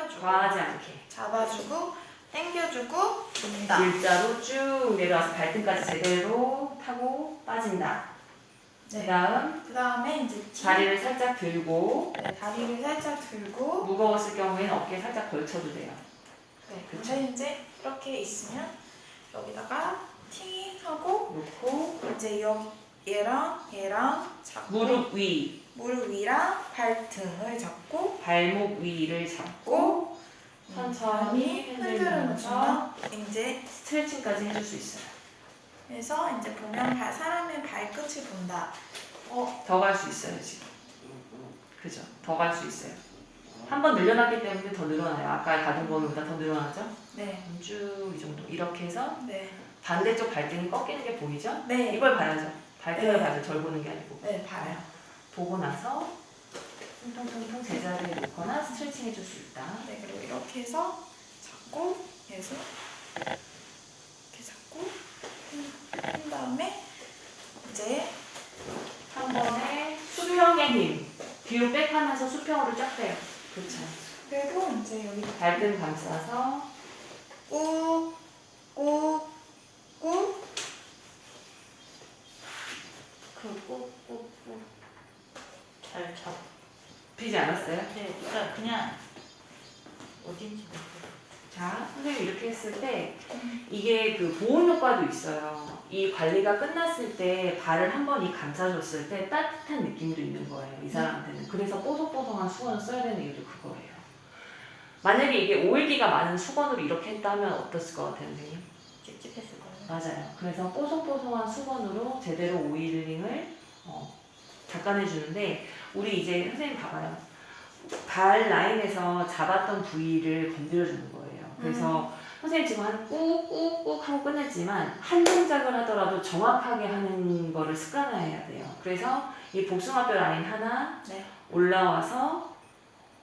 당겨주고 과하지 않게. 잡아주고 당겨주고 돈다. 일자로 쭉 내려와서 발등까지 제대로 타고 빠진다. 그 네. 다음 그 다음에 이제 뒤, 다리를 살짝 들고 네, 다리를 살짝 들고 무거웠을 경우에는 어깨에 살짝 걸쳐도 돼요. 네. 근데 이제 이렇게 있으면 여기다가 팅 하고 놓고 이제 여, 얘랑 얘랑 잡고 무릎 위, 무릎 위랑 발등을 잡고 발목 위를 잡고 천천히 흔들면서 흔들면서 이제 스트레칭까지 해줄 수 있어요. 그래서 이제 보면 발, 사람의 발끝을 본다. 어, 더 갈 수 있어요 지금. 그죠? 더 갈 수 있어요. 한 번 늘려놨기 때문에 더 늘어나요. 아까 가던 거보다 더 늘어나죠? 네, 쭉 이 정도. 이렇게 해서 네, 반대쪽 발등이 꺾이는 게 보이죠? 네, 이걸 봐야죠. 발등을 네. 봐야죠. 절 보는 게 아니고. 네, 봐요. 보고 나서 통통통통 제자리에 놓거나 스트레칭 해줄 수 있다. 네, 그리고 이렇게 해서 잡고 계속 이렇게 잡고 한- 한 다음에 이제 한 번에 수평의 힘. 뒤로 백하면서 수평으로 쫙 빼요. 그렇죠. 그리고 이제 여기 발등 감싸서 꾹, 꾹, 꾹. 그꾹꾹꾹 잘 잡. 비지 않았어요? 네, 그러니까 그냥 어딘지 모르겠어요. 자, 선생님 이렇게 했을 때 이게 그 보온 효과도 있어요. 이 관리가 끝났을 때 발을 한 번 이 감싸줬을 때 따뜻한 느낌도 있는 거예요. 이 사람한테는. 그래서 뽀송뽀송한 수건을 써야 되는 이유도 그거예요. 만약에 이게 오일기가 많은 수건으로 이렇게 했다면 어땠을 것 같아요, 선생님? 찝찝했을 거예요. 맞아요. 그래서 뽀송뽀송한 수건으로 제대로 oiling을 어, 닦아내 주는데 우리 이제 선생님 봐봐요. 발 라인에서 잡았던 부위를 건드려 주는 거예요. 그래서 선생님 지금 한 꾹꾹꾹 하고 끝냈지만 한 동작을 하더라도 정확하게 하는 거를 습관화해야 돼요. 그래서 이 복숭아뼈 라인 하나 네. 올라와서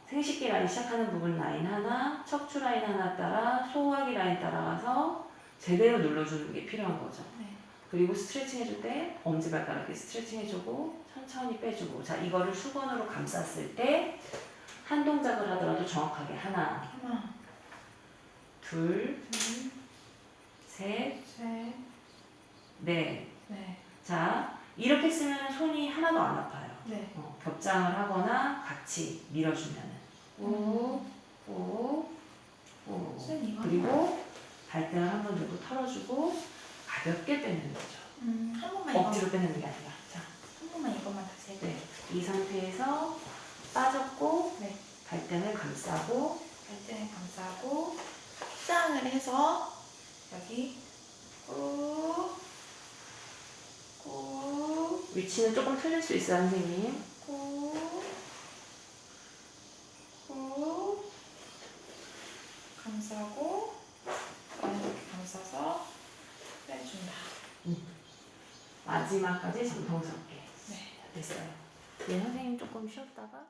생식기 라인 시작하는 부분 라인 하나, 척추 라인 하나 따라 소화기 라인 따라가서 제대로 눌러주는 게 필요한 거죠. 네. 그리고 스트레칭 해줄 때 엄지발가락에 스트레칭 해주고 천천히 빼주고 자 이거를 수건으로 감쌌을 때 한 동작을 하더라도 정확하게 하나, 하나, 둘, 둘, 셋, 셋, 넷. 네, 자 이렇게 쓰면 손이 하나도 안 아파요. 네. 어, 겹장을 하거나 같이 꾹, 꾹. 선생님 이거 그리고 발등을 한 번 들고 털어주고 가볍게 빼는 거죠. 음, 한 번만 억지로 빼는 게 아니라. 자, 한 번만 이것만 다시 해볼게요. 네. 이 상태에서 빠졌고 네. 발등을 감싸고 발등을 감싸고 짱을 해서 여기 꾹, 꾹, 위치는 조금 틀릴 수 있어요, 선생님. 꾹, 꾹 감싸고 이렇게 감싸서 빼준다. 마지막까지 정성스럽게 네. 됐어요. 네, 선생님 조금 쉬었다가